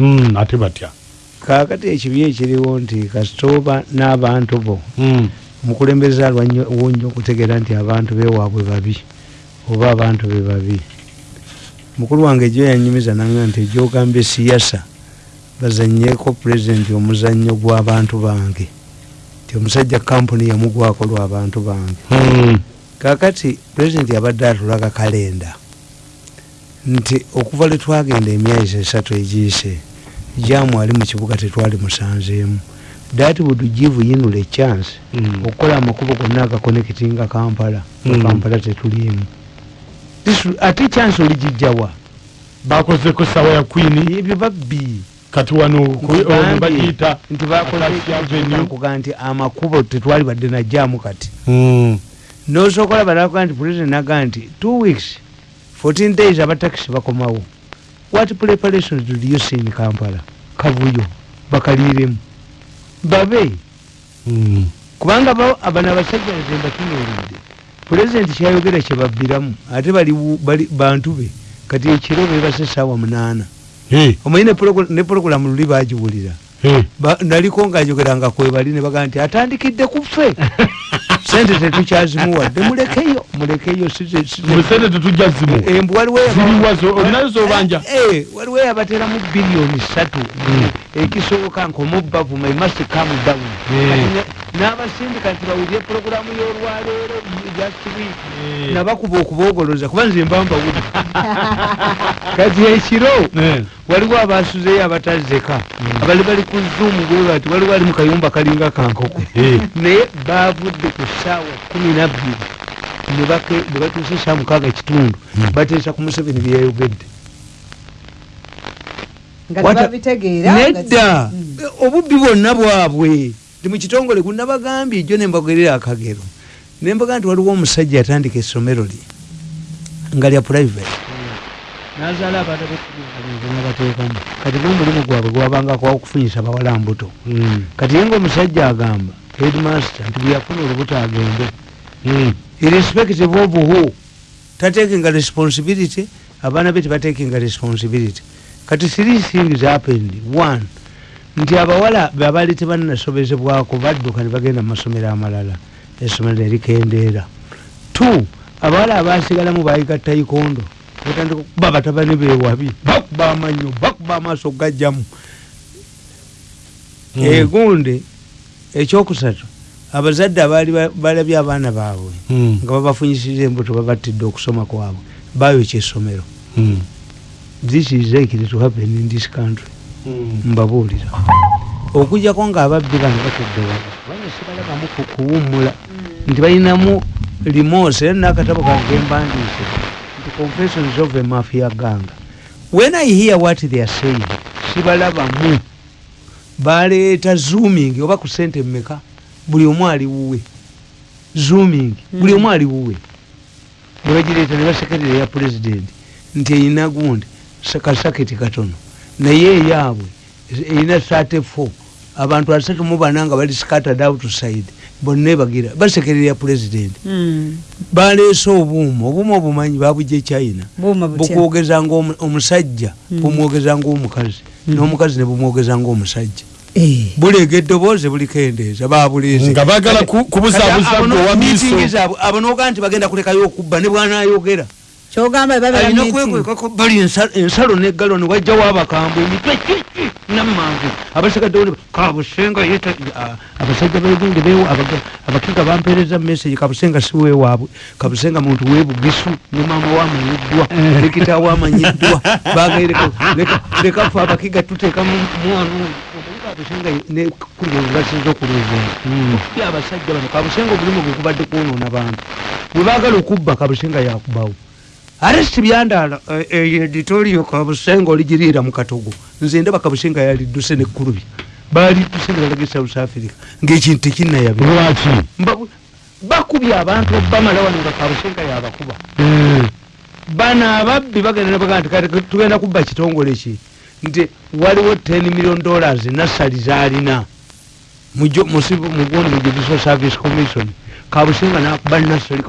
Mm, ate batya. Kakati ekibi ekiriwo nti kasitoba n'abantu bo omukulembeze alwawo nnyo okutegeera nti abantu bewaabwe babi oba abantu be babi. Mukulu wange ejo yanyumiza nanga nti ejogambye siyasa bazanyeko pulezidenti omuzannyo gw'abantu bange nti omusajja kampuni yamugwako lw'abantu bange. Mm, kakati pulezidenti yabadde atulaga kalenda nti okuva lwe twagenda emyezi esatu egiyise jamu ali mu kibuga tetwali musanzeemu. That would give yinula echance mm. okukola amakubo gonna agakonekitinga kampala Mm. kampala tetuliemu This- ate chance oligijjawa bakozeko sawa ya kwini ebyo babbi. Kati wano bagiyita nti bakokuga nti amakubo tetwali badde najjaamu kati. Mm, nosokola balaga nti president naga nti two weeks 14 days abatakisi bakomawo what preparations did you see in kampala? Kavuyo bakaliremu babe? Mm. kubanga bo abano abasajja nzemba tunuulidde pulezidenti kyayogera kyebabbiramu ate bali bantu be kati ekiro bebase saawa munaana. Eh, omanyi ne porogulamu luli bagiwulira. Eh. Ba- naliko ngaajogeranga kwebali ne baga nti atandikidde ku ffe sente tetukyazimuwadde mulekeyo mulekeyo si- musente tetujja zimu waliwo zo olinayo zobanja Eh, eh, waliwo eyabateramu biliyoni satu ekisoboka nkomubavuma imasi kamu down. Eh. Kati ne- n'abasindika nti bawulire porogulamu y'olwaleero just week Eh. nabakuba okuboogoloza kuba nze mba mbawuli kati ekiro Eh. waliwo abasuzeyo abatazeka abali bali ku zuumu bwe bati waliwo ali mu kayumba kalinga kankoko Eh. naye bavudde ku ssaawa kumi nabbiri ne batuusa esaawa mukaaga ekitundu Mm. bateesa ku museveni byeyayogedde nedda Mm. obubbi bwonna bwabwe mu kitongole kunabagambye ejjo nembagerera akagero. Nembaga nti waliwo omusajja yatandika essomero lye nga lya private. Nazaala abaana benabateekamu kati nomulimu gwabwe gwabanga kwakufunyisa bawala mbuto Mm, kati ye ngaomusajja agamba headmaster nti bweyafuna olubuto agende. Mm. irrespective of who. Tatekinga responsibility abaana be tebatekinga responsibility. Kati three things happened. One nti abawala beabali tebanasobezebwako badduka ne bagenda mu masomero amalala. Essomero erikendeera two abawala abasigalamu bayiga taikondo. Batandika okuba batabani bewabi bakuba amanyo bakuba amaaso gajjamu. Mm. egunde ekyokusatu abazadde abaali ba- balabye abaana baabwe Mm, nga babafunyisiza embuto babattidde okusoma kwabwe. Bayokya essomero mm, this is likely to happen in this country. Mbabuulira. Okujjako ngaababbi bano batudde wano sibalabamu ku- kuwummula. Nti balinamu limose era nakatabo kange mbandiise nti confessions of a mafia ganga. When i hear what they are saying sibalabamu. Baleeta zooming oba ku sente mmeka buli omu ali wuwe zooming buli omu ali wuwe nebagireeta ne basekerera ya president nti eyina gundi kasaketi katono naye eyaabwe erina 34 abantu asatu mu bana nga bali scattered outside bonna ebagira basekerera ya president. Mm. baleese obuuma obuuma obumanyi babujja china. Buuma butya? Bukwogeza nga omu- omusajja Mm. bumwogeza ngaomukazi n'omukazi ne bumwogeza ngaomusajja Eh. buleega eddoboozi bulikendeeza babuleeze nga bagala ku- kubuzaabuza gwe wa miiso abo nogaa nti bagenda kulekayo okubba ne bwanayogera kyogamba alina meeting. kwekwekako bali ensa- ensalo neggalo ne wajjawo abakambwe emitwe namangu abasigaddewo kabusenga abasajja abaga- abakiga bampeereza message kabusenga si wewaabwe kabusenga muntu webugisu ne maama wamanyiddwa ne kitaawo amanyiddwa bagaireka leka fe abakiga tuteeka mu mwana kabusenga basiza okuluzunga okubi abasajja bano kabusenga obulimu bwe kubadde kwonoona bantu. Bwe baagala okubba kabusenga yakubawo aresti byandaala editorio kabusenga oligiriira mu katogo. Nze ndaba kabusenga yalidduse nekkulubi balidduse ne balaga e south africa. Ngaekintu tekinnayabe lwaki? Bakubye abantu bamala wano nga kabusenga yabakuba. Mm, bano ababbi bagenda nebaga nti tugenda kubba kitongole ki? Nti waliwo 10 million dollars nasali zalina mugundi mu judicial service commission kabusenga nakuba nasoli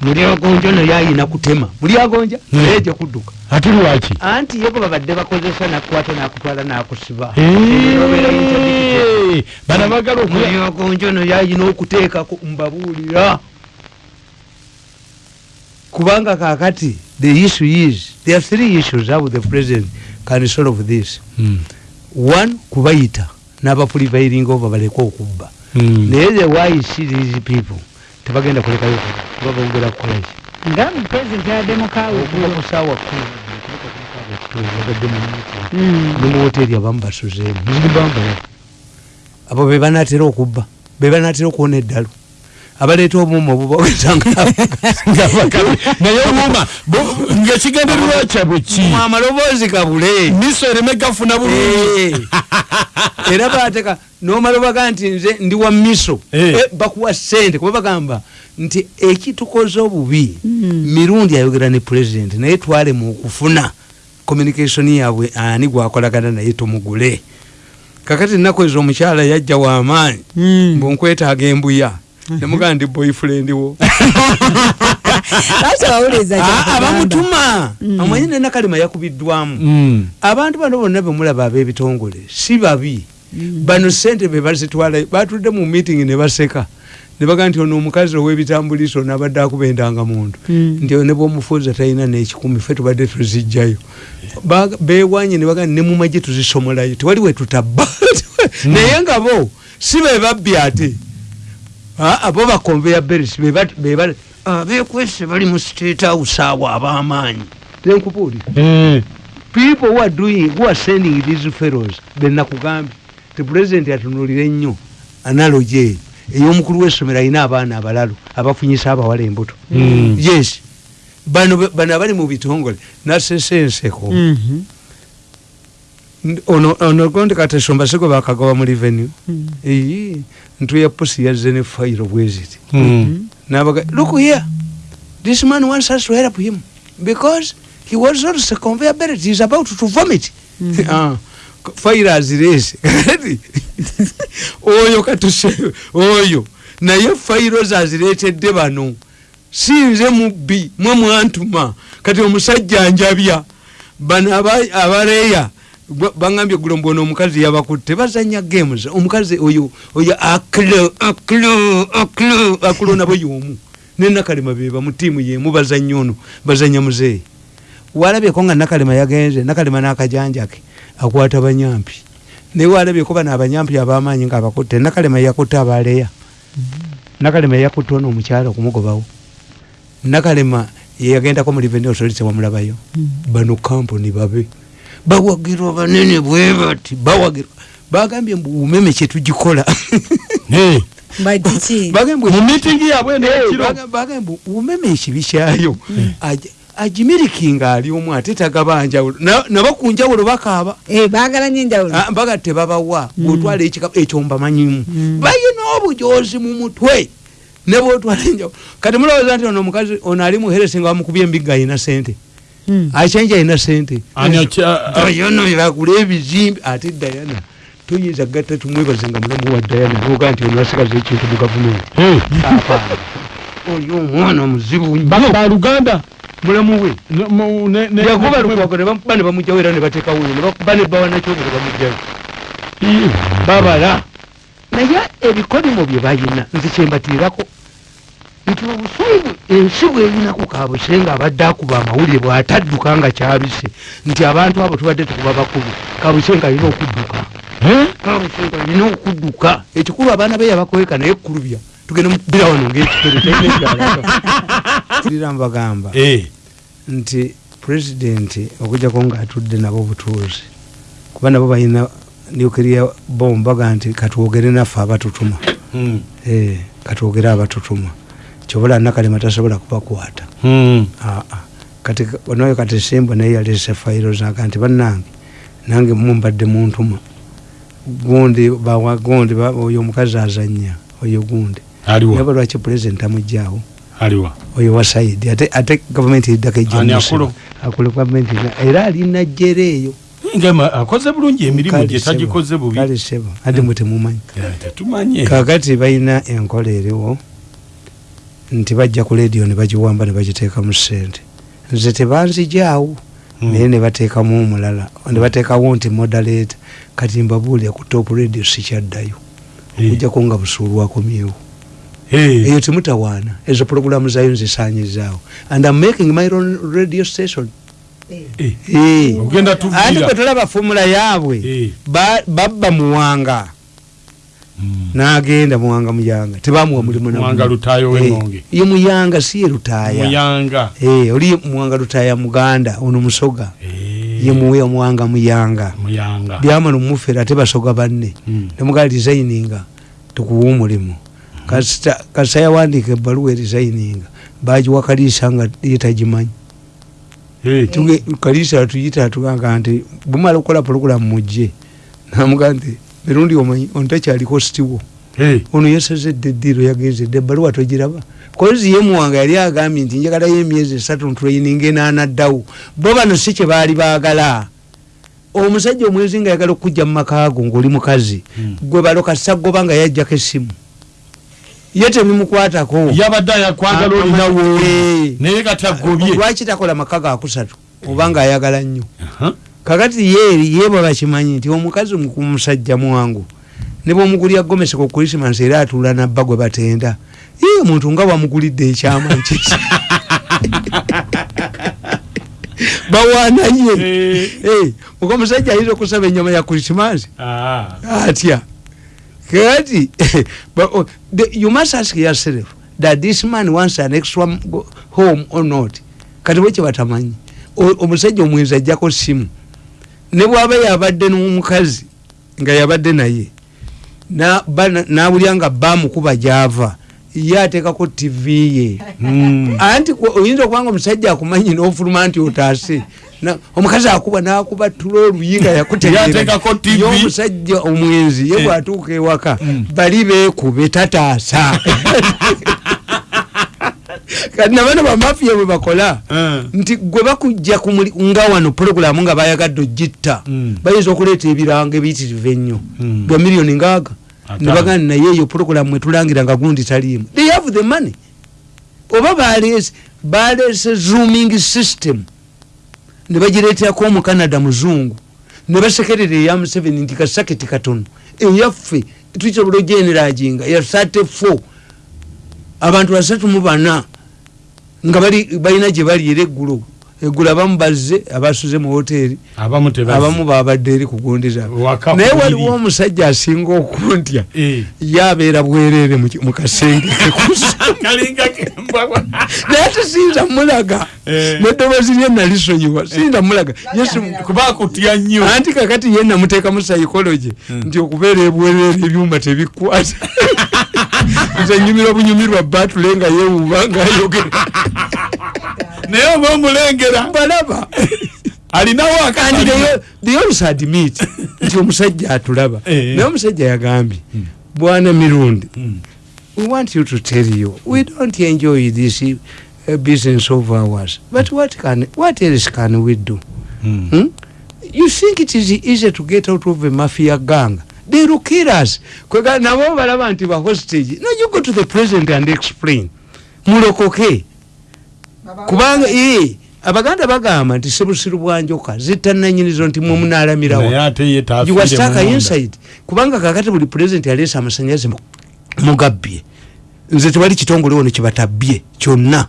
mulyagonja naye ayina kutema. Mulyagonja Hmm. naye gye kudduka. Ate lwaki? Anti ye gwe babadde bakozesa nakukwata nakutwala nakusiba. Bana bagala okuya mulyagonja naye ayina okuteekako mbabuulira. Kubanga kakati the issue is there are three issues how the president can solve this. Mm, one kubayita n'abapulivairinga oba baleke okubba. Mm. naye the why see these people tebagenda kulekayo kuba bongera kukolaki nga pulezidenti yaddemukaawe okuva ku saawa kumi bagadde mu meeting. Mm. ne mu woteri abamu basuzeemu. Nzigibamba abo be banatera okubba be banatera okuwona eddalo abaleeta obuuma obubawezanga naye obuuma ngaekigendererwa kyabwe ki amaloboozi gabule miso ereme gafuna bulungi. Eh. era bateka nomala baga nti nze ndi wa miso. Eh. Eh, bakuwa sente kuba bagamba nti ekitukoze obubi mirundi ayogera ne president naye twale mu okufuna communication yaabwe ani gwakolagana naye tumugule. Kakati ennaku ezo omukyala yajja wamaanyi Mm. mbunkwetaaga embuya nemugaa ndi boyfriend wo. Ah, abamutuma. Amanyi nenakalima yakubiddwamu. Mm. abantu bano bonna bemulaba ab'ebitongole si babi. Bano sente bebazitwala batudde mu meeting ne baseka. Ne baga nti ono omukazi ow'ebitambuliso nabadde akuba endangamuntu Mm. nti ne bwomufuuza talina n'ekikumi fe tubadde tuzijjayo Ba- bewanye ne baga ne mumagye tuzisomolayo. Tewali we tutabba naye nga bo si be babbi ate abo bakonveya beris bekwese bali. Mu state house awo ab'amaanyi. Tenkubuulira Eh, people who are doing who are sending these fellows benakugambye ti president atunulire nnyo analogy eyo ey'omukulu w'essomero alina abaana abalalu abafunyisa abawala embuto. Mm. yes. Bano bano abali mu bitongole nasesenseko Mhm. N- ono ono gondi katesomba siko bakagawa mu revenue. Mm. eyi ntuya pusi yazze ne fayiro bweziti mm. nabaga look here this man wants us to help him because he was also conveyor belt. He's about to vomit. Ah, fayiro azirese kati oyo katuse oyo. Naye fayiro zaziretedde bano. Sinze mubbi mwe mwantuma kati omusajja njabya bano aba- bangambye gulombo ono omukazi yabakutte bazanya games. Omukazi oyo oyo aklo aklo aklo aklo nabo yomu. Nenakalema beba mu tiimu yemu bazanya ono bazanya muzeeyi. Walabyeko nga nakalema yagenze nakalema n'akajanja ke akwata banyampi. Naye walabyeko bano abanyampi abamaanyi nga abakutte nakalema yakutte abaleya. Nakalema yakutte ono omukyala okumugobawo. Nakalema yeyagendako mu revenue authority wamulabayo bano kampuni babe bawagirwa banene bwe bati bawagirwa. Bagambye mbu umeme kyetugikola Eh, Bati ki? bagambye mu mitingi yabwe nekiro Baga- bagambye mbu umeme ekibi kyayo. Agi- agimirikinga ali omu ate tagabanjawulo. Na- nabo ku njawulo bakaaba. Eh, Ah, mbaga tebabawa bwotwala ekika ekyo mbamanyimu balina obujozi mu mutwe. Ne bwotwala enjawulo kati mulowooza nti ono omukazi ono ali muheresi nga bamukubye embigga alina sente Mm. akyenje alina sente Ani akya- dayana yagula ebizimbe ate dayana tuyinza gatta tumwebaze nga mulamu wa dayana noga nti ono asigaza ekintu mu gavumenti Eh, oyo omwana muzibu ba- nnyo baluganda mulamu we yakuba lukwako nebamuba ne bamugjawo era ne bateekawo ne bakuba ne bawa nakyogo ne bamugjayo Ii, babala naye ebikolimo bye balina nze kyembatiirako nti obusungu ensi bweyinaku kabuse nga abadde akuba amawulire bw'atadduka nga kyabise. Nti abantu abo tubadde tukuba bakulu kabuse nga alina okudduka. Kabuse nga alina okudduka. Ekikulu abaana be yabakweka naye kulubya tugenda mukubira wano ngaekikere talina mbagamba Eh, nti pulezidenti okujjako ngaatudde nabo butuuzi kuba nabo balina nuclear bomb baga nti katwogere naffe abatutuma. Mm, Eh, katwogere abatutuma kyobola nakalema tasobola kubakwata. Mm. Aa. kati onayo kati simba naye yalese fayiro zaga nti bannange nange mumbadde muntuma gundi gundi oyo omukazi azanya oyo gundi. Yaba lwaki pulezidenti amugjawo aliwa. Oyo wa saidi ate, ate gavumenti eddako akulu? akulu gavumenti era alina jjera eyo. Akoze bulungi emirimu Kale gye sebo, tagikoze bubi. kale sebo. Ate mwe temumanyi kakati balina enkola eriwo nti bajja ku lediyo ne bagiwamba ne bagiteekamu sente nze tebanzijaawo naye ne bateekamu omulala ne bateekawo nti moderator kati mbabuulira ku top radio sikyaddayo Eh. okujjako nga busuulu akomyewo Eh, eyo temutawaana. Ezo puroguramu zayo nzisanyizaawo and I'm making my own radio station. Eh, tuviira. Bwe tulaba fomula yaabwe? Ba- babba muwanga. Mm. N'agenda muwanga muyanga tebamuwa mulimu na Muwanga gumu. Lutaayo Eh, ye muyanga si ye lutaaya muyanga. Eh, oli muwanga lutaaya muganda ono musoga. Eh, ye muwe muwanga muyanga. Muyanga. Byamala omufera ate basoga banne. Mm. nemugaa designinga tukuwa omulimu. Kasita kasita yawandiika ebbaluwa erisigninga bagiwa kaliisa nga ye tagimanyi. Eh, Tuge- kaliisa atuyita atugamba nti bumala okukola puroguramu mujje. Namugaa nti mirundi omanyi ono takyaliko sitiwo ono yasazedde eddiiro yagenzedde ebbaluwa togiraba. Kozi ye muwanga yali agambye nti njagalayo emyezi esatu ntraininga enanaddawo bo bano si kye baali baagala. Omusajja omwezi nga yagala okujja mu makaago ngaoli mukazi Mm. gwe baloka sagoba nga yajjako essimu. Ye tebimukwatako. Yabadde ayakwagala olinawo naye kati agobye lwaki takola maka gakusatu oba nga ayagala nnyo. Kakati ye ye bwe bakimanyi nti omukazi mu- musajja mwangu ne bwomugulya gomesi ku krisimas era atuula nabba gwe batenda ye omuntu nga wamugulidde ekyama nkisi bawaanaye Eh, Eh, muka omusajja ayinza okusaba enyama ya krisimas ah, atya. Kati oh, you must ask yourself that this man wants an extra home or not? Kati bwe kyebatamanyi omusajja omwenzi ajjako simu ne bwaba yabadde n'omukazi nga yabadde naye na- ba- na- nawulya nga bamukuba gyava ye ateekako tv ye mm. anti oyinza okubanga omusajja akumanyi n'ofuluma nti otaase Na- omukazi akuba nakuba tula oluyinga Yateekako TV. omusajja omwenzi ye Eh. bwatuuka ewaka Mm. bali beekube tataasa kati nabano bamafiya bwe bakola Eh. nti gwe bakujja nga wano puroguramu nga bayagadde ogitta Mm. bayinza okuleeta ebiranga ebiyitirivu ennyo Mm. bya miliyoni ngaaga Ate. nebagamba naye eyo puroguramu etulangira nga gundi taliimu they have the money oba baleese baleese zooming system ne bagireeterako omucanada muzungu ne basekerera eya museveni nti kasaketi katono eyaffe tukisobola ogeneraginga ya 34 abantu basatu mu bana nga bali- balina gye baliira eggulo eggulo abamu bazze abasuze mu hoteeri abamu babadde eri kugundiza Waka naye waliwo omusajja asinga okuntya Eh. yabeera bwereere mu kasenge. Naye tesiyinza mulaga Eh. neddoboozi lye nalisonyiwa mulaga kuba akutya nnyo. Anti kakati ye namuteekamu psychology nti okubeera ebwereere ebyuma tebikwata nze nyumirwa bunyumirwa batule nga yewuuba ngaayogera naye oba omulengera balaba alinawo kandi akandi they- they also admit nti omusajja atulaba Eh. naye omusajja yagambye bwana mirundi Mm. we want you to tell you we don't enjoy this uh, business of ours but what can what else can we do Mm. hmm? you think it is easy to get out of a mafia gang they will kill us kwega nabo balaba nti ba hostage. No you go to the president and explain. Mulokoke. Kubanga ee abaganda bagamba nti sebusiru bwanjoka zitananyinizo nti mwe ye tafiire giwasitaka munda. inside. Kubanga kakati buli pulezidenti yaleesa amasanyalaze mu- mugabbye. Nze tewali kitongole wono kibatabbye kyonna.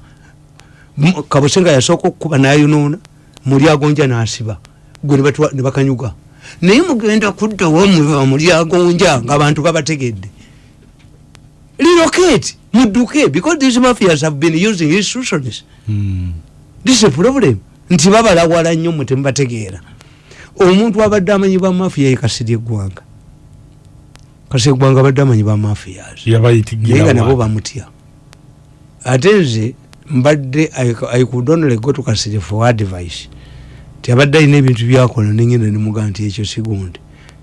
Kabusenga yasooka okukuba nayonoona muli agonja nasiba. Gwe ne batwa- ne bakanyuga naye mugenda kuddawo muba muli agonja ngaabantu babategedde. Relocate mudduke because these mafias have been using institutions. Mm. this is a problem. Nti babalawala nnyo mwe temubategeera. Omuntu abadde amanyi ba mafiya ye kasiri eggwanga. Kasiri eggwanga abadde amanyi ba mafias naye yabayitigira nga nabo bamutya. Ate nze mbadde I could only go to kasiri for advice ti abadde alina ebintu byakola nengenda nemugaa nti ekyo sigundi.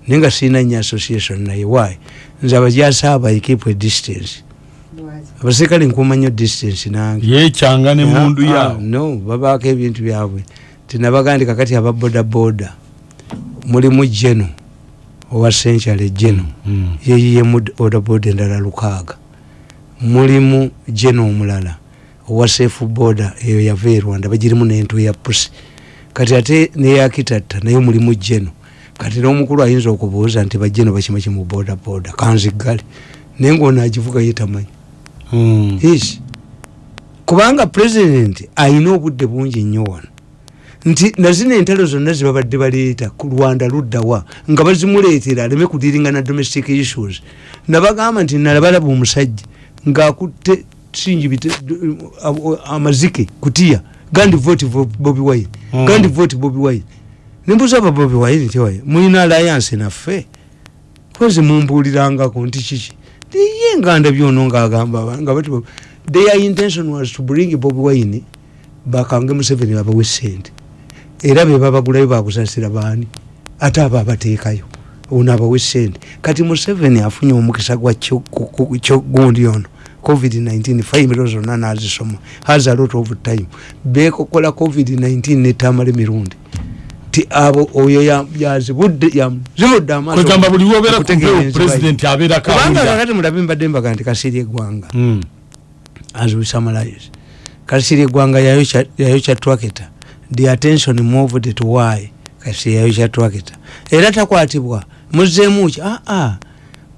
Naye nga sirina nnyo association naye wayi nze abajasaaba i keep a distance. Abaserikale nkuuma nnyo distance nange. Yekyanga ne mundu Ah, yawo no babaako ebintu byabwe. Tinabagandi kakati aba bodaboda mulimu jeno owa senkyale jeno. Mm. yeyiyemu bodaboda endala lukaaga. Mulimu jeno omulala owa safe border eyo yava e rwanda. Bagirimu nentu ya pusi kati ate neyakitatta naye mulimu jeno kati nomukulu ayinza okubuuza nti bajeno bakimaki mu boda boda kanzigale naye ngaono agivuga yetamanyi is kubanga president ayina obudde bungi nnyo wano. Nti nazino entalo zonna zebabadde baleeta ku rwanda luddawa nga bazimuleetera aleme kudiringana domestic issues. Nabagamba nti nalabalaba omusajja ngaakutte singi bite- amazike kutiya gandi vote vo- bobi wine. Mm. gandi vote bobi wine. Nembuza aba bobi wine tiwaye mulina alliance naffe. Pozi mumbuulirangako nti kiki? Tiye nga ndabyono ngaagamba aba- nga bati their intention was to bring bobi wine bakange museveni babawe sente. Era be babagulayo bakusasira baani? Ate abo abateekayo ono abawe sente. Kati museveni afunye omukisa gwa kyo- ku- ku- kyo- gundi ono covid-19 faimiro zonna nazisoma. Has a lot of time bekokola covid-19 netamala emirundi ti abo oyo ya- yazibudde ya- zibudde amaaso kwegamba buli wobeera okutegeera kumpeo president abeera kawulira. Kakati mulabe mbadde mbaga nti kasiiri eggwanga. As we summarize kasiri eggwanga yayokya twaketa. The attention moved to why kasiri yayokya twaketa. Era takwatibwa. Muzeemu ki? Aa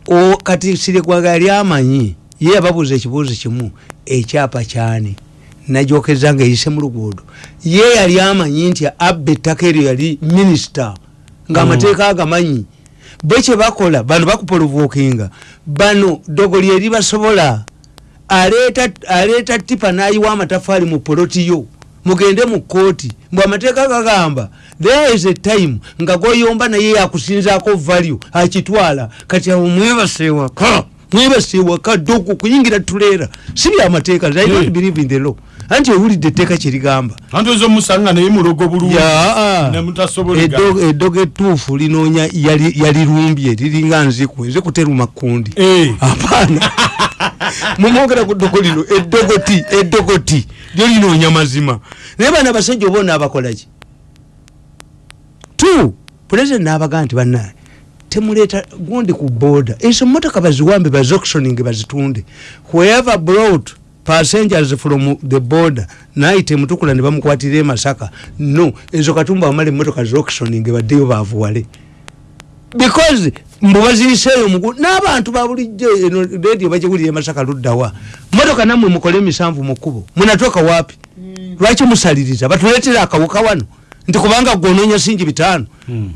o kati siri eggwanga yali amanyi ye yababuuza ekibuuzo kimu ekyapa kyani? Najokeza nga eyise mu luguudo. Ye yali amanyi nti abba ettaka eryo yali minisita ngaamateeka agamanyi. Bwe kyebakola bano bakupolovokinga bano dogoli eri basobola aleeta tipa n'ayiwa amatafaali mu polotiyo mugende mu kooti mbw amateeka gagamba there is a time nga goyomba naye yakusinzaako value akitwala. Kati awo mwebaseewaka mwebaseewaka dogo kuyingira tuleera si byamateeka i don't believe in the law. Anti owulidde etteeka kirigamba. Anti oza omusanga naye mulogo bulungi. Yaa nemutasobolega Eddo- eddogo ettuufu linoonya yali- yalirumbye liringa nziku ezikuteruma kundi Eh. apaana mumwogera ku ddogo lino eddogoti eddogoti lyo linoonya mazima. Naye bana abasajja oba onaabakolaki tu pulezidenti n'abagaa nti bannaye temuleeta gundi ku boda ezo motoka baziwambe bazauctioning bazitunde. Whoever brought passengers from the border naite mutukula ne bamukwatira emasaka no ezo katumba bamala emotoka zauctioning baddeyo bavuwale. Because mbu baziyiseeyo mugu n'abantu babulijjo eno redio bagiwulira emasaka luddawa motoka nammwe mukole emisanvu mu kkubo. Munatoka wapi? Lwaki musaliriza? Batuleetera akawuka wano nti kubanga gwononya singi bitaano.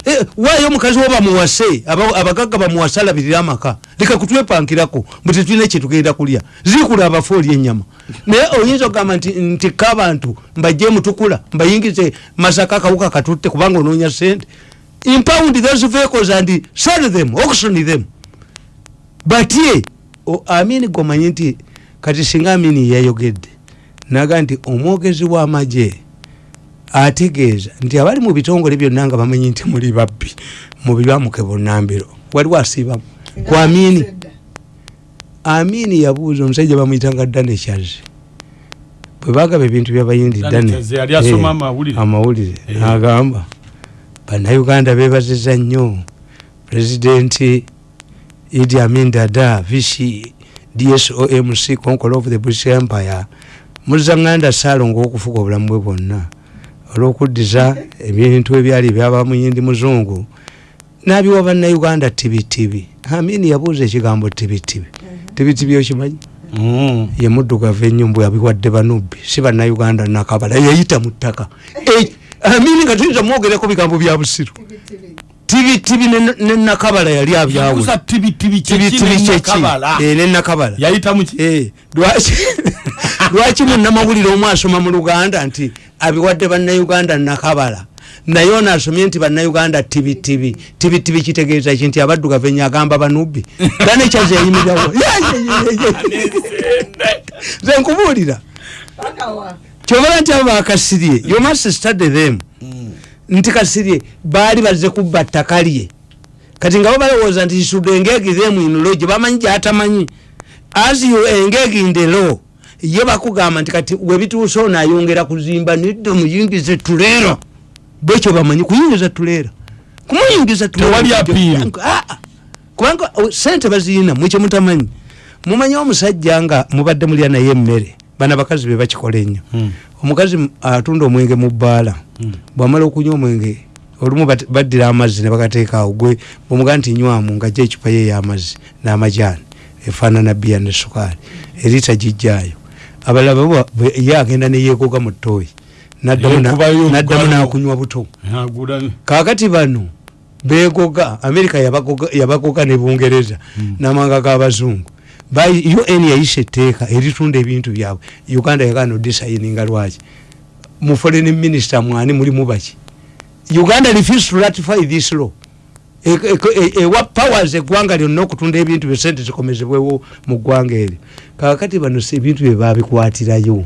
Eh, waayo omukazi wo bamuwase aba- abagagga bamuwase alabirira amaka leka kutwepankirako mbu tetulina kyetugenda kulya. Zikula abafu oli enyama naye oyinza okugamba nti ntikka abantu mbajje mutukula mbayingize masaka akawuka katutte kubanga onoonya sente impound those vehicles and sell them auction them. But ye o- amini gomanyi nti kati singa amini yayogedde naga nti omwogezi w'amagye ategeeza nti abali mu bitongole byonna nga bamanyi nti muli babbi mubibamuke bunambiro waliwo asiibamu. Ku amini. Amini yabuuza omusajja bamuyitanga kyazi bwe bagaba ebintu byabayindi Dane Eh, amawulire. Eh. n'agamba bannayuganda beebaziza nnyo. Pulezidenti idi amin dada vc dsomc conqueror of the british empire muzanganda saalonga okufuga obulamu bwe bwonna olw'okuddiza ebintu ebyali ebyaba muyindi muzungu. N'abiwa bannayuganda tibitibi amini yabuuza ekigambo tibitibi. Tibitibi okimanyi? Mm. ye muddugavu ennyo mbwe abiwadde banubbi si bannayuganda nakabala yayita mu ttaka. Amini nga tuyinza mwogerako bigambo bya busiru tibitibi ne- ne nakabala yali abyawula Kusa tibitibi tibitibi kyeki kyeki Eh, ne nakabala. Yayita muki Eh, lwaki lwaki munnamawulire omu asoma mu luganda nti abiwadde bannayuganda nakabala? Naye ono asomye nti bannayuganda tibitibi tibitibi kitegeeza ki nti abaddugavu ennyo agamba banubbi. Gane kyaze yayimirirawo ze nkubuulira. Kyobala nti abo bakasirye you must study them nti kasirye baali bazze kubba ttaka lye. Kati nga bo balowooza nti should engage them in law gye bamanyi gyatamanyi as you engage in the law ye bakugamba nti kati webituuse ono ayongera kuzimba nedda muyingize tuleera bwekyo bamanyi kuyingiza tuleera kumuyingiza appeal. Ah, kubanga oh, sente baziyina mwekyemutamanyi mumanyi omusajja nga mubadde mulya naye emmere bana bakazi be bakikola ennyo. Mm. omukazi atunda omwenge mu bbaala. Mm. bwamala okunywa omwenge olumu baddira amazzi ne bagateekaawo gwe bwemuga nti nywamu ngajja ecupa ye ey'amazzi n'amajaani efaanana bbiya ne sukaali erita gijjaayo. Abalala ye agenda neyeegoga mu ttooyi n'addamu n'akunywa buto. Agula kakati bano begoga amerika yabagoga, ne bungereza Mm. namanga g'abazungu Ba- un yayisa etteeka eritunda ebintu byabwe. Uganda yagana odisayininga lwaki? Mu foreign minister mwani mulimu baki? Uganda refuse to ratify this law. E- e- e- ewa powers eggwanga lyonna okutunda ebintu bye sente zikomezebwewo mu ggwanga eryo. Kakati bano ebintu bye babikwatirayo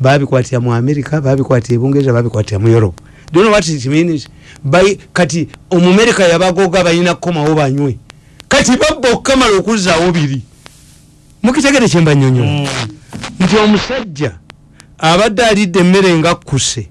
babikwatira mu america babikwatira ebungereza babikwatira mu europe. Do you know what it means? By, kati omumerika yabagoga balina kukomawo banywe. Kati babba okukamala okuzzaawo biri mukitegere kyembanyonyo Mm. nti omusajja abadde alidde emmere nga kkuse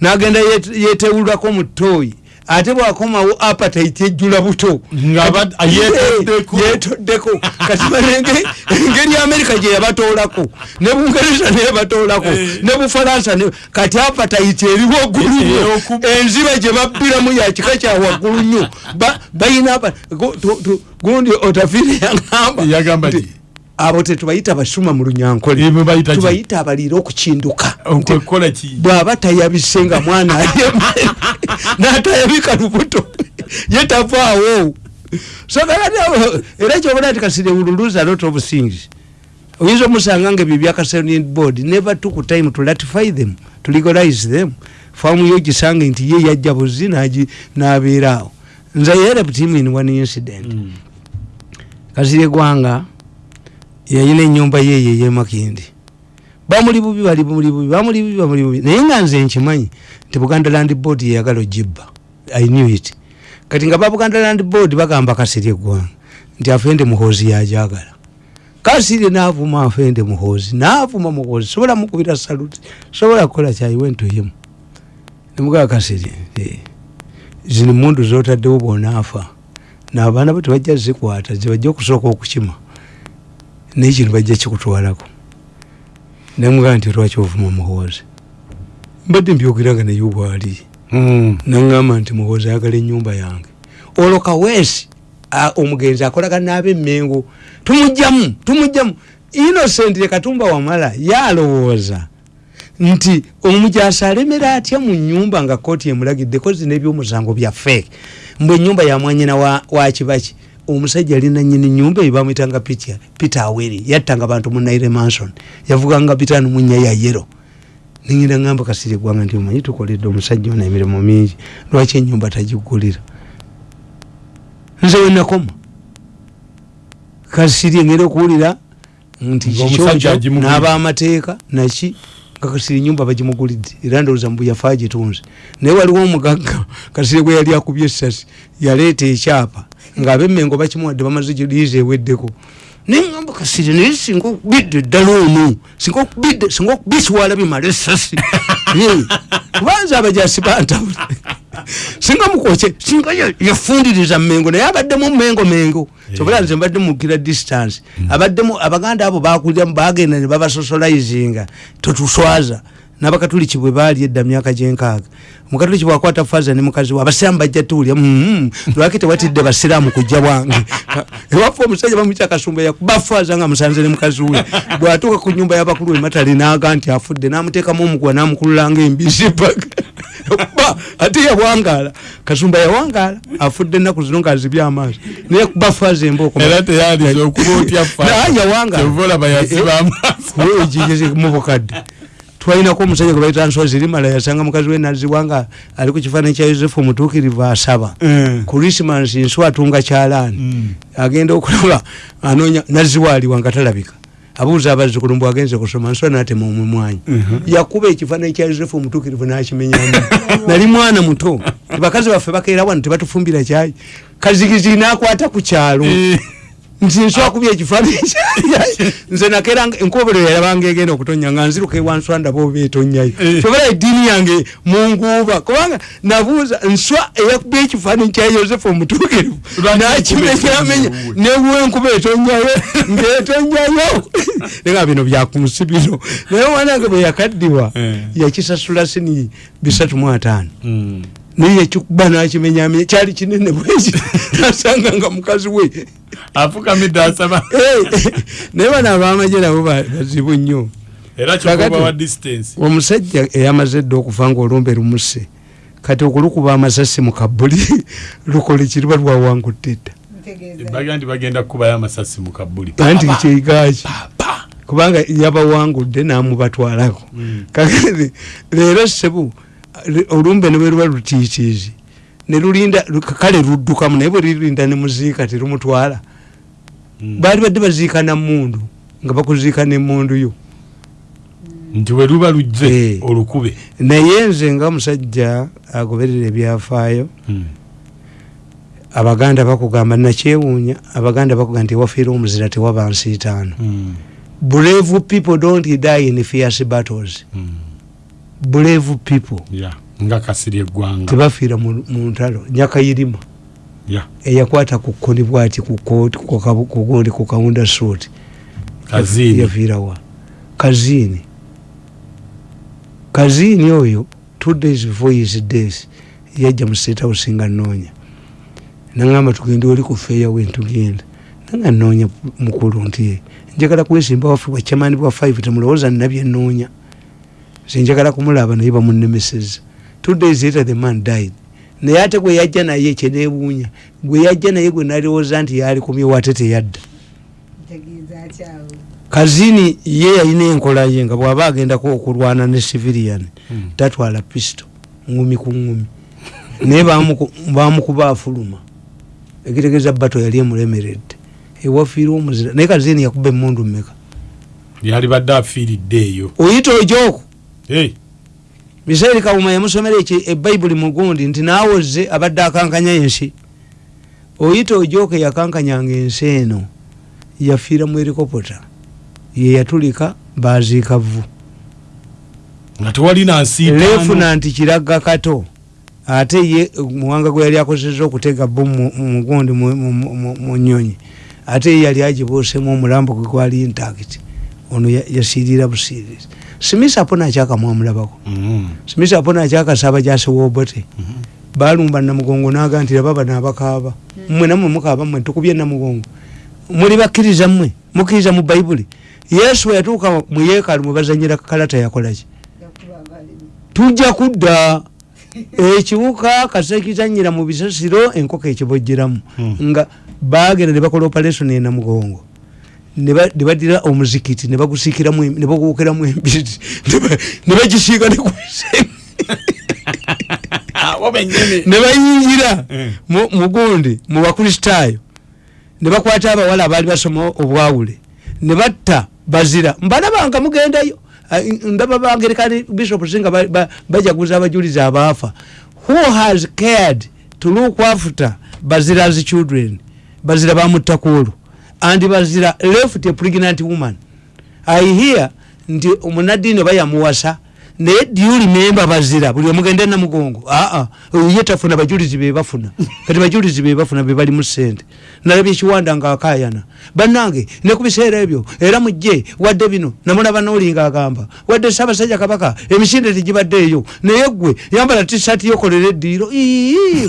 n'agenda yet- yeetewulako mu ttooyi ate bwakomawo apatite ejjula buto Nga aba- Kati- yeetoddeko. Eh, yeetoddeko kati balenge engeri amerika gye yabatoolako ne bungereza neyabatoolako Eh. ne bufalansa ne- kati apatite eri waggulu nnyo oku- enziba gye babbiramu yakika kya waggulu nnyo Ba- bayina apa- gu- tu- tu- gundi otafiire yagamba? Abo tetubayita basuma mu lunyankole. Tubayita abaliira okukinduka. Bw'aba tayabise nga mwana n'atayabika lubuto. Ye tavaawo. Era kyobona nti kasire ululuza lot of things. Oyinza omusanga nga ebyo byakasanin board never took time to ratify them to legalize them. Famu yo gisange nti ye yajja buzi n'abeeraawo nze yerep team in one incident. Mm. kasire gwanga yayina enyumba yeye yemakindi bamuli bubi bali muli bubi bamuli bubi bamuli bubi. Naye nga nze nkimanyi nti buganda land board yeyagala ogibba. I knew it. Kati nga ba buganda land board bagamba kasirye gwanga nti afende muhoozi yajagala. Kasirye naavuma afende muhoozi naavuma muhoozi. Sobola mukubira saluti sobola kukola kyayiwentoyemu nemugaa kasirye eh, zino mundu zotaddewo bwonaafa. Naabaana bo tebajja zikwata zibajja okusooka okukima naye kino bajja kikutwalako. Nemugaa nti lwaki ovuma muhoozi mbadde mbyogera naye bwali. Mm. naŋŋamba nti muhoozi ayagala ennyumba yange. Olwo kaweesi omugenzi akolagana ab'emmengo tumugjamu tumugjamu. Innocent katumba wamala yalowooza nti omujasi alemera atya mu nyumba nga kooti emulagiddeko zina ebyomusango bya feeke mbwe ennyumba yamwanyina wa, wa omusajja alina nyini nyumba eyo bamwitanga Peter- aweri yattanga bantu mu naire manson yavuganga bitano munya ya yero ningenda ngamba kasiri gwanga nti omanyi tukoledde omusajja ono emirimu mingi lwaki enyumba tagigulira nze wenakoma kasiri ngenda okuwulira nti agimugulira. n'abamateeka naki? Nga kasiri nyumba bagimugulidde. Era ndowooza mbu yafa agitunze. Naye waliwo omugagga kasiri gwe yali akubye essasi yaleeta ekyapa ng'abemmengo bakimuwadde bamaze liizi eweddeko. Neŋamba kasiri naye singa okubidde ddala ono singa okubidde singa okubisiwala bimala essasi. Eh, kubanza abajasi bantabula singa mukwoke singa ya- yafundiriza mmengo naye abaddemu mmengo mengo kyobola nze mbadde mukira distance. Abaddemu abaganda abo bakuliramu bagenda ne babasosolizinga totuswaza n'abakatuliki bwe baali edda myaka gyenkaaga. Omukatuliki bwakwata faza ne mukazi we abasiraamu bajja tuwulya mm, lwaki tewatidde basiraamu kujja bwange? Ewaffe omusajja bamukya kasumba yakuba faza nga musanze ne mukazi we. Bwatuuka ku nyumba y'abakulu ematale naaga nti afudde n'amuteekamu omuguwa n'amukululanga embisi paka ba ate yawangala. Kasumba yawangala afudde ennaku zino ngaazibye amaaso. Naye kuba faza olaba yasiba amaaso. mubukadde twalinako omusajja gwe baita nsozi limala yasanga mukazi we naziwanga ali ku kifaananyi kya yosefu omutuukirivu asaba. Mm. krismas nsi atunga kyalaani. Mm. agenda okulaba anoonya naziwaaliwa nga talabika. Abuuza abazzukulu mbw agenze kusoma nswa natema omumwanyi yakuba ekifaananyi kya yosefu omutuukirivu nakimenyamu. Nali mwana muto. Bakazi baffe bakeera wano tebatufumbira kyayi kazigizi nakwata ku kyalo Eh. nti nswakubya ekifaananyi kya- nze nakera enkobero yalabanga egenda okutonya nga nziruka ewanswa ndaba oba etonyayo Eh. sobera eddiini yange munguuba kubanga nabuuza nswa eyakubya ekifaananyi kya yosefu omutuukirivu Lwaki nakimenya enkuba amenya etonyayo? newa enkuba etonyayo ngaetonyayo nga bino byakunsi bino naye wanange bwe yakaddiwa Eh. yakisasula sini bisatu mu ataano Mm. Naye yakikuba nakimenyamenya kyali kinene bweki nasanga nga mukazi we. Afukamidde asaba naye bano abamaje nabo ba- bazibu nnyo. Era Kakati- kyokuba wa distance. omusajja eyamaze dde okufa nga olumbe lumuse. Kati okulukuba amasasi mu kabuli lukole kiruba lwawangudde dda. Baga nti bagenda kukubayo amasasi mu kabuli anti kyegaki kubanga yabawangudde namubatwalako. Mm. kakati leero sebu olumbe ne bwe luba lutiitiizi ne lulinda lu- kale luddukamu naye bwe lirinda ne muziika terumutwala Mm. baali badde baziika namundu nga bakuziika nemundu yo nti we luba lujje Eh. olukube naye nze nga musajja agoberera ebyafaayo Mm. abaganda bakugamba nakyewuunya abaganda bakugamba nti ewafiire omuzira tewaba nsiitaano Mm. brave people don't die in fierce battles Mm. Brave people. Yeah. nga kasiri eggwanga. Tebafiira mu ntalo. Nyakayirima. Yeah. eyakwata ku kkoni bwati ku kooti ku kabu- ku gundi ku kawunda suuti. Kaziini. yafiirawa kaziini kaziini oyo two days before his death yajja mu state house nga nnoonya. Naŋamba tugende oli ku feyawe ntugenda nanga nnoonya mukulu nti njagala kwesimba waffe bwakyamaani bwa five temulowooza nnabye nnoonya nze njagala kumulaba naye bamunemeseza two days later the man died. Naye ate gwe yajja naye kyeneewuunya gwe yajja naye gwe nalowooza nti yali kumyewo ate teyadda. Kazini ye yalina enkola ye nga bwaba agendako okulwana ne civilian Mm. tatwala pisto ngumi ku ngumi naye bamuku- bamukuba afuluma. Ekitegeeza bato yali emulemeredde. Ewafiire omuzira naye kazini yakuba emundu mmeka? Yali badde afiiridde eyo? Oyita ojoko Hey. Misairi kawuma yamusomera ebayibuli mugundi nti naawoze abadde akankanya ensi. Oyita ojoko yakankanyanga ensi eno yafiira mu erikopota yeyatulika baziika vu nga tewali nansiitaano lefunanti kiraga kato ate ye muwanga gwe yali akozesa okutega bo mu- mu- mugundi mu- nyonyi ate ye yali agibuusemu omulambo gwe gwali intact. Ono ya- yasiirira busiirizi simisa apo nakyakamwamulabako Mm. simisa apo nakyakasaba gyasiwobote balumba namugongo naga nti laba bano abakaaba mmwe namwe mukaaba mmwe tukubye namugongo muli bakkiriza mmwe mukkiriza mu bayibuli yesu yatuuka mu yeekaalu mwe bazanyira kalata yakolaki tujja kudda. Ekiwuka kasekizanyira mu bisasiro enkoko ekibojjeramu Hmm. nga bagenda ne bakola operation e namugongo ne ba- ne badira omuzikiti ne bagusiikiramu ne baguwukiramu embiri ne ba- ne bagisiika ne kubisenge Abo bennyini. ne bayingira mu- mugundi mu bakristaayo ne bakwata abawala abaali basoma obwawule. Ne batta bazira mbalabanga mugendayo. Ndaba bangerekani bishop singa ba- ba- bajaguza abajulizi abaafa. Who has cared to look after bazira's children? Bazira bamuttakuolu and bazira left a pregnant woman. I hear nti omunadini oba yamuwasa naye do you remember bazira buli omugende namugongo aa ye tafuna bajulizi bebafuna kati bajulizi bebafuna bebali mu sente nalabye ekiwanda nga akayana bannange ne ku biseera ebyo era mujje wadde bino namulaba noolinga agamba wadde ssaabasajja kabaka emisinde tegibaddeeyo naye gwe yambala tisati yokolera eddiiro. Ii